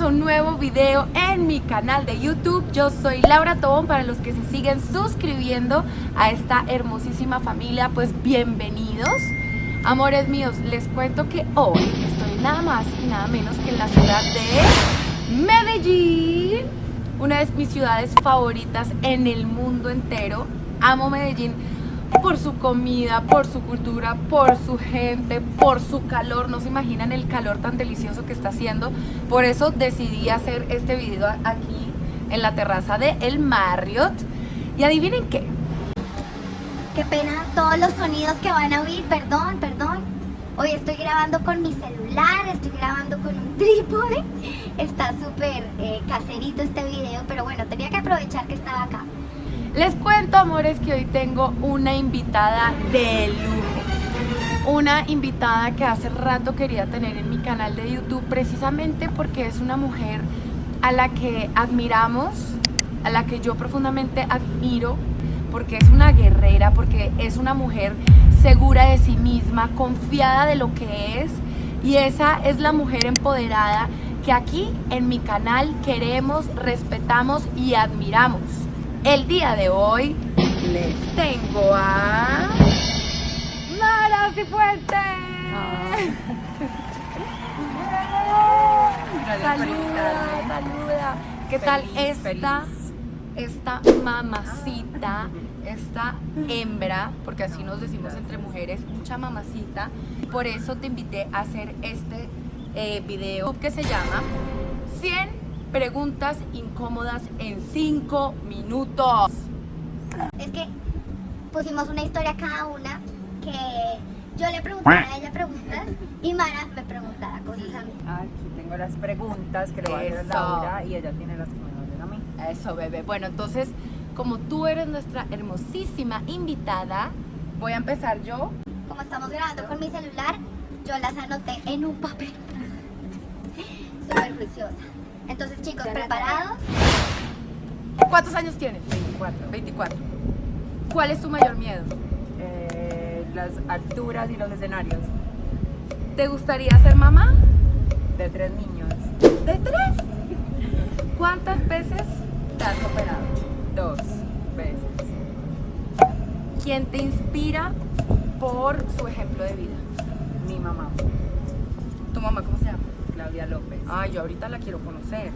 a un nuevo video en mi canal de YouTube. Yo soy Laura Tobón, para los que se siguen suscribiendo a esta hermosísima familia, pues bienvenidos. Amores míos, les cuento que hoy estoy nada más y nada menos que en la ciudad de Medellín, una de mis ciudades favoritas en el mundo entero. Amo Medellín por su comida, por su cultura, por su gente, por su calor. No se imaginan el calor tan delicioso que está haciendo. Por eso decidí hacer este video aquí en la terraza de El Marriott. Y adivinen qué. Qué pena todos los sonidos que van a oír, perdón, perdón. Hoy estoy grabando con mi celular, estoy grabando con un trípode. Está súper eh, caserito este video, pero bueno, tenía que aprovechar que estaba acá. Les cuento, amores, que hoy tengo una invitada de lujo. Una invitada que hace rato quería tener en mi canal de YouTube precisamente porque es una mujer a la que admiramos, a la que yo profundamente admiro, porque es una guerrera, porque es una mujer segura de sí misma, confiada de lo que es, y esa es la mujer empoderada que aquí en mi canal queremos, respetamos y admiramos. El día de hoy les tengo a Mara Cifuentes. saluda, saluda. ¿Qué tal esta, esta mamacita, esta hembra, porque así nos decimos entre mujeres, mucha mamacita? Por eso te invité a hacer este eh, video que se llama 100 preguntas incómodas en 5 minutos. Es que pusimos una historia cada una que yo le preguntaba a ella preguntas y Mara me preguntaba cosas a mí. Aquí tengo las preguntas que le voy a hacer a Eso. Laura y ella tiene las que me hacer a mí. Eso, bebé. Bueno, entonces, como tú eres nuestra hermosísima invitada, voy a empezar yo. Como estamos grabando con mi celular, yo las anoté en un papel. Súper juiciosa. Entonces chicos, ¿preparados? ¿Cuántos años tienes? 24. 24. ¿Cuál es tu mayor miedo? Eh, las alturas y los escenarios ¿Te gustaría ser mamá? de tres niños. ¿De tres? ¿Cuántas veces te has operado? Dos veces. ¿Quién te inspira por su ejemplo de vida? Mi mamá, ¿Tu mamá cómo se llama? Claudia López. Ay, yo ahorita la quiero conocer.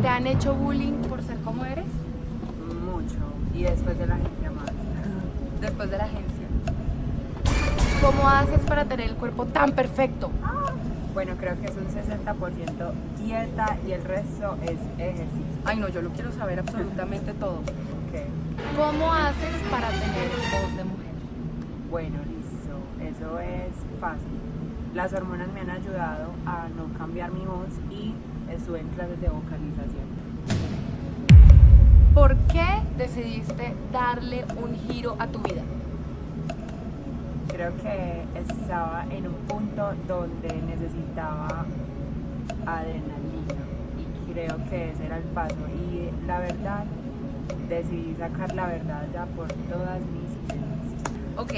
¿Te han hecho bullying por ser como eres? Mucho. Y después de la gente más. Después de la agencia. ¿Cómo haces para tener el cuerpo tan perfecto? Bueno, creo que es un 60% dieta y el resto es ejercicio. Ay, no, yo lo quiero saber absolutamente todo. ¿Cómo haces para tener voz de mujer? Bueno, listo. Eso es fácil. Las hormonas me han ayudado a no cambiar mi voz y estuve en clases de vocalización. ¿Por qué decidiste darle un giro a tu vida? Creo que estaba en un punto donde necesitaba adrenalina y creo que ese era el paso. Y la verdad, decidí sacar la verdad ya por todas mis ideas. Ok.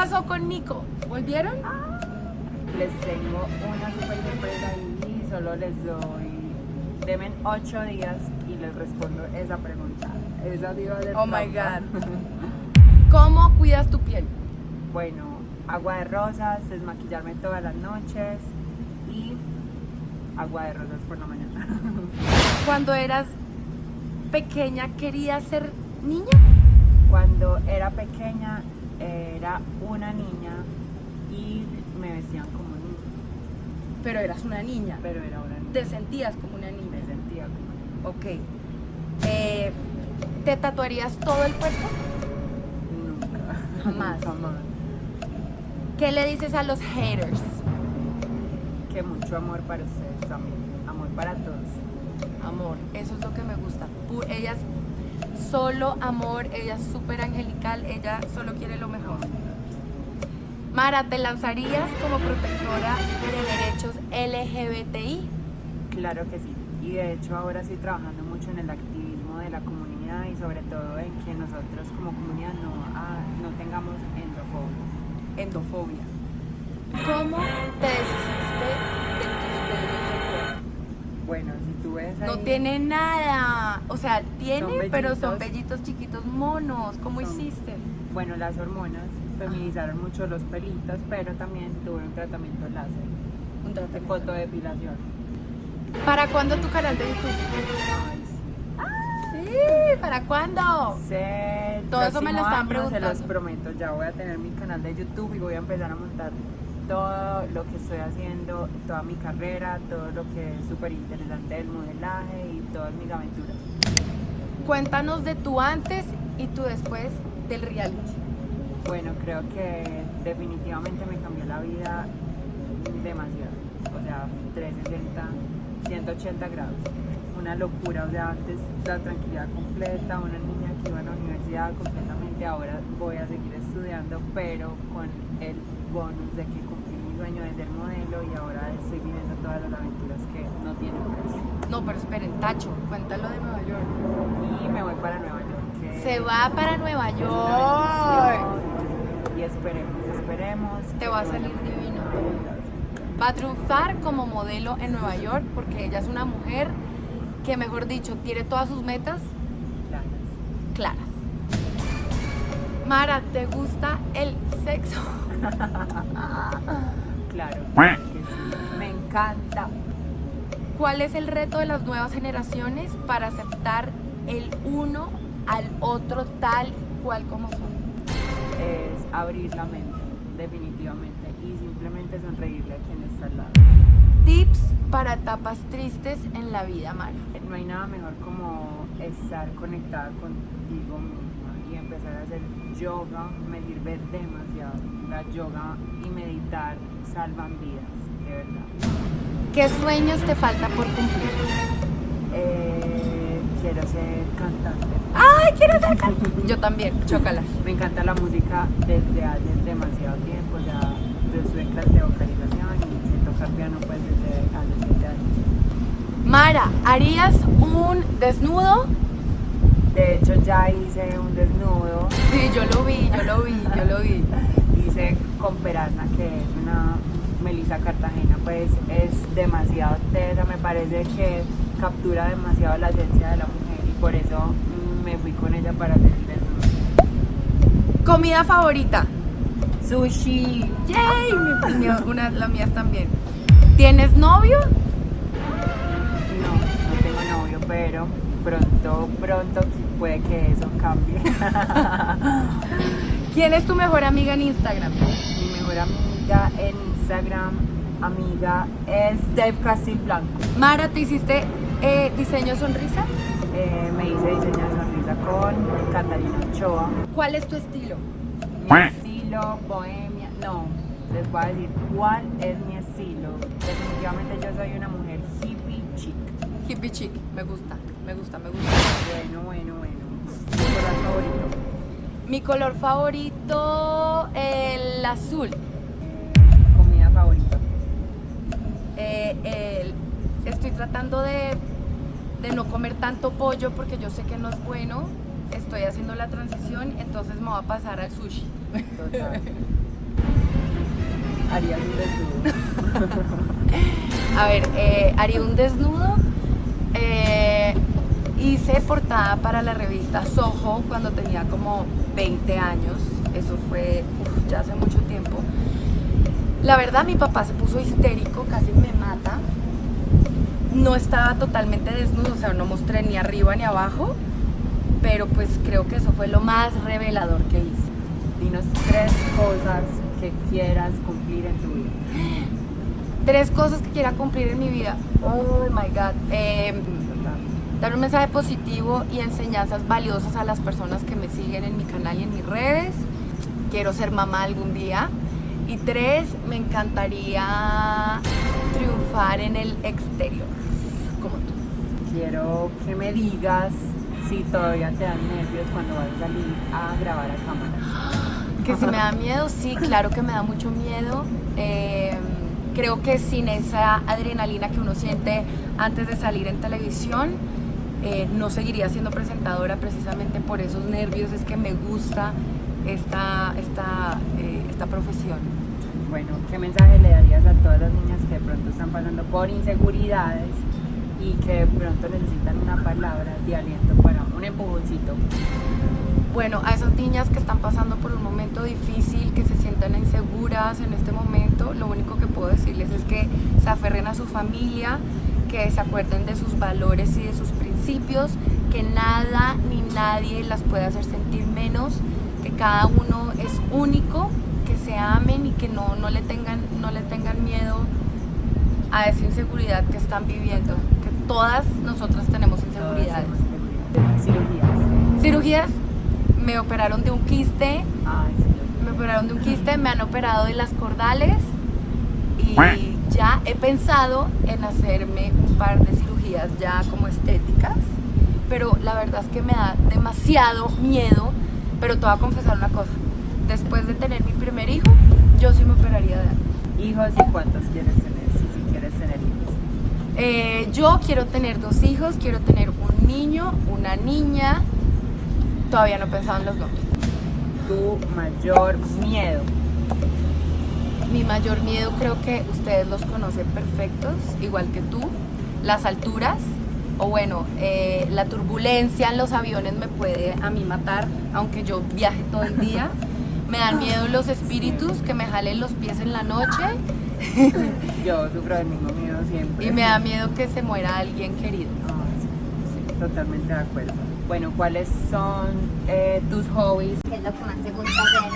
Pasó con Nico? ¿Volvieron? Les tengo una super sorpresa y solo les doy. Demen 8 días y les respondo esa pregunta. Esa diva de Oh my ¿Cómo cuidas tu piel? Bueno, agua de rosas, desmaquillarme todas las noches y agua de rosas por la mañana. Cuando eras pequeña, ¿querías ser niña? Cuando era pequeña era una niña y me vestían como niña, Pero eras una niña. pero era una niña. Te sentías como una Me niña. sentía como niña. Ok. Eh, ¿Te tatuarías todo el cuerpo? Nunca. Jamás. Jamás. ¿Qué le dices a los haters? Que mucho amor para ustedes también. Amor para todos. Amor, eso es lo que me gusta. Pu- Ella es solo amor, ella es súper angelical, ella solo quiere lo mejor. Mara, ¿te lanzarías como protectora de derechos LGBTI? Claro que sí. y de hecho ahora estoy trabajando mucho en el activismo de la comunidad y sobre todo en que nosotros como comunidad no, ah, no tengamos endofobia. Endofobia. ¿Cómo te deshiciste de tus? Bueno, si ahí, No tiene nada. O sea, tiene, pero son vellitos chiquitos monos. ¿Cómo Son- hiciste? bueno, las hormonas feminizaron mucho los pelitos, pero también tuve un tratamiento láser Un de tratamiento. fotodepilación. ¿Para cuándo tu canal de YouTube? Ay, Sí, ¿para cuándo? Todo eso me lo año, preguntando. Se los prometo, ya voy a tener mi canal de YouTube y voy a empezar a montar todo lo que estoy haciendo, toda mi carrera, todo lo que es súper interesante del modelaje y todas mis aventuras. Cuéntanos de tu antes y tu después del reality. Bueno, creo que definitivamente me cambió la vida demasiado. O sea, 360, 180 grados. Una locura, o sea, antes la tranquilidad completa, una niña que iba a la universidad completamente, ahora voy a seguir estudiando, pero con el bonus de que cumplí mi sueño de ser modelo y ahora estoy viviendo todas las aventuras que no tienen precio. No, pero esperen, Tacho, cuéntalo de Nueva York. Y me voy para Nueva York. que Se va para Nueva York. Y esperemos, esperemos. Te va a salir divino. Va a triunfar como modelo en Nueva York porque ella es una mujer que, mejor dicho, tiene todas sus metas Gracias. claras. Mara, ¿te gusta el sexo? Claro, claro que sí. Me encanta. ¿Cuál es el reto de las nuevas generaciones para aceptar el uno al otro tal cual como son? Es abrir la mente, definitivamente. Y simplemente sonreírle a quien está al lado. Tips para etapas tristes en la vida, Mara. No hay nada mejor como estar conectada contigo misma y empezar a hacer yoga. Me sirve demasiado. La yoga y meditar salvan vidas, de verdad. ¿Qué sueños te falta por cumplir? Eh, quiero ser cantante. ¡Ay, quiero ser cantante! Yo también, chócalas. Me encanta la música desde hace demasiado tiempo. Ya yo clase de vocalización y sé tocar piano pues desde hace 7 años. Mara, ¿harías un desnudo? De hecho ya hice un desnudo, Sí, yo lo vi, yo lo vi, yo lo vi. hice con Perazna que es una Melissa Cartagena, pues es demasiado tesa, me parece que captura demasiado la esencia de la mujer y por eso me fui con ella para hacer el desnudo. ¿Comida favorita? Sushi, ¡Yay! Mi, una, las mías también. ¿Tienes novio? no, no tengo novio, pero pronto, pronto puede que eso cambie. ¿Quién es tu mejor amiga en Instagram? Mejor amiga en Instagram, amiga, es Dave Castilblanco. Mara, ¿te hiciste eh, diseño sonrisa? Eh, me hice diseño de sonrisa con Catalina Ochoa. ¿Cuál es tu estilo? Mi estilo, bohemia, no, les voy a decir cuál es mi estilo. Definitivamente yo soy una mujer hippie chic. Hippie chic, me gusta, me gusta, me gusta. Bueno, bueno, bueno. Mi color favorito. Mi color favorito, el azul. Comida favorita. Eh, estoy tratando de, de no comer tanto pollo porque yo sé que no es bueno. Estoy haciendo la transición, entonces me voy a pasar al sushi. Total. Haría un desnudo. A ver, eh, haría un desnudo. Eh, hice portada para la revista Soho cuando tenía como 20 años. Fue uf, ya hace mucho tiempo. La verdad, mi papá se puso histérico, casi me mata. No estaba totalmente desnudo, o sea, no mostré ni arriba ni abajo. Pero pues creo que eso fue lo más revelador que hice. Dinos tres cosas que quieras cumplir en tu vida. Tres cosas que quiera cumplir en mi vida. Oh my god. Em, dar un mensaje positivo y enseñanzas valiosas a las personas que me siguen en mi canal y en mis redes. Quiero ser mamá algún día. Y tres, me encantaría triunfar en el exterior, como tú. Quiero que me digas si todavía te dan nervios cuando vas a salir a grabar a cámara. Que si me da miedo, sí, claro que me da mucho miedo. Eh, creo que sin esa adrenalina que uno siente antes de salir en televisión, eh, no seguiría siendo presentadora precisamente por esos nervios, es que me gusta esta, esta, eh, esta profesión. Bueno, ¿qué mensaje le darías a todas las niñas que de pronto están pasando por inseguridades y que de pronto necesitan una palabra de aliento para un empujoncito? Bueno, a esas niñas que están pasando por un momento difícil, que se sientan inseguras en este momento, lo único que puedo decirles es que se aferren a su familia, que se acuerden de sus valores y de sus principios, que nada ni nadie las puede hacer sentir menos, que cada uno es único, que se amen y que no, no, le, tengan, no le tengan miedo a esa inseguridad que están viviendo, que todas nosotras tenemos inseguridades. Cirugías. Cirugías, me operaron de un quiste, me operaron de un quiste, me han operado de las cordales y ya he pensado en hacerme un par de cirugías ya como estéticas, pero la verdad es que me da demasiado miedo, pero te voy a confesar una cosa, después de tener mi primer hijo, yo sí me operaría de algo. ¿Hijos y cuántos quieres tener? Si sí, quieres tener hijos. Eh, yo quiero tener dos hijos, quiero tener un niño, una niña, todavía no he pensado en los nombres. Tu mayor miedo. Mi mayor miedo creo que ustedes los conocen perfectos, igual que tú. Las alturas, o bueno, eh, la turbulencia en los aviones me puede a mí matar, aunque yo viaje todo el día. Me dan miedo los espíritus que me jalen los pies en la noche Yo sufro del mismo miedo siempre. y me da miedo que se muera alguien querido. Ay, sí, sí, totalmente de acuerdo. Bueno, ¿cuáles son eh, tus hobbies? ¿Qué es lo que más te gusta hacer?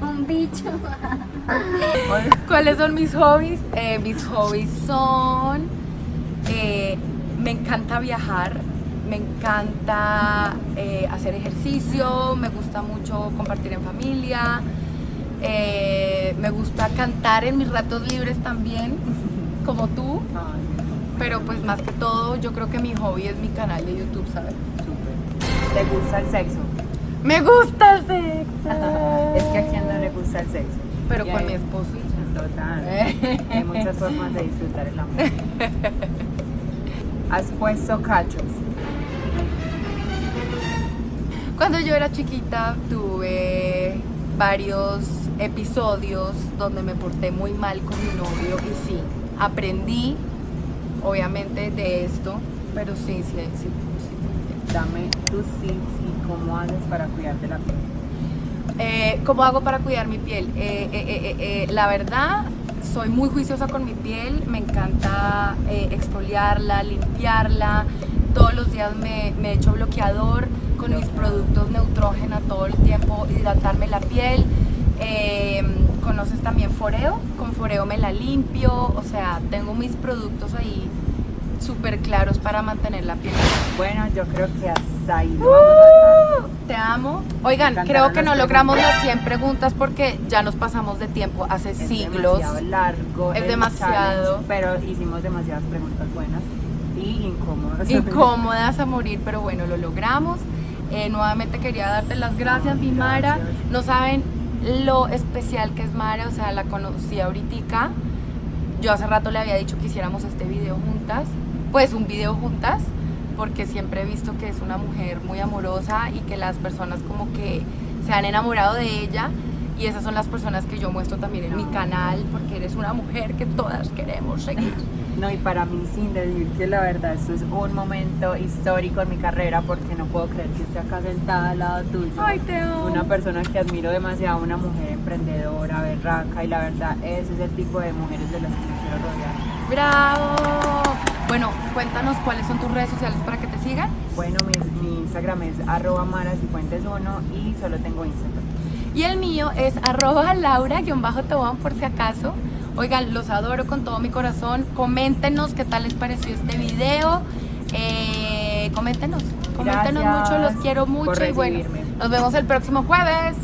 Un bicho. ¿Cuáles son mis hobbies? Eh, mis hobbies son, eh, me encanta viajar, me encanta eh, hacer ejercicio, me gusta mucho compartir en familia, eh, me gusta cantar en mis ratos libres también, como tú, pero pues más que todo yo creo que mi hobby es mi canal de YouTube, ¿sabes? ¿Te gusta el sexo? Me gusta el sexo. es que a quién no le gusta el sexo. Pero con mi esposo y ya. Total. Hay muchas formas de disfrutar el amor. ¿Has puesto cachos? Cuando yo era chiquita tuve varios episodios donde me porté muy mal con mi novio y sí, aprendí obviamente de esto, pero sí, sí, sí, sí. Dame tus tips y cómo haces para cuidarte la piel. Eh, ¿Cómo hago para cuidar mi piel? Eh, eh, eh, eh, eh, la verdad, soy muy juiciosa con mi piel, me encanta eh, exfoliarla, limpiarla, todos los días me, me echo bloqueador con mis productos neutrógena todo el tiempo, hidratarme la piel. Eh, ¿Conoces también Foreo? Con Foreo me la limpio, o sea, tengo mis productos ahí súper claros para mantener la piel. Bueno, yo creo que hasta ahí lo vamos a dejar. Te amo. Oigan, creo que no logramos las 100 preguntas porque ya nos pasamos de tiempo hace Es siglos. demasiado largo. Es demasiado. pero hicimos demasiadas preguntas buenas y incómodas. Incómodas a morir, pero bueno, lo logramos. Eh, nuevamente quería darte las gracias, mi Mara. Gracias. No saben lo especial que es Mara, o sea, la conocí ahorita. Yo hace rato le había dicho que hiciéramos este video juntas, pues un video juntas, porque siempre he visto que es una mujer muy amorosa y que las personas como que se han enamorado de ella y esas son las personas que yo muestro también en mi canal, porque eres una mujer que todas queremos seguir. No, y para mí, sin decir que la verdad, esto es un momento histórico en mi carrera porque no puedo creer que esté acá sentada al lado tuyo. Ay, te amo. Una persona que admiro demasiado, una mujer emprendedora, berraca, y la verdad, ese es el tipo de mujeres de las que me quiero rodear. ¡Bravo! Bueno, cuéntanos cuáles son tus redes sociales para que te sigan. Bueno, mi, mi Instagram es arroba marasifuentes1 y solo tengo Instagram. Y el mío es arroba laura-tobón por si acaso. Oigan, los adoro con todo mi corazón. Coméntenos qué tal les pareció este video. Eh, coméntenos, coméntenos Gracias mucho, los quiero mucho y bueno, nos vemos el próximo jueves.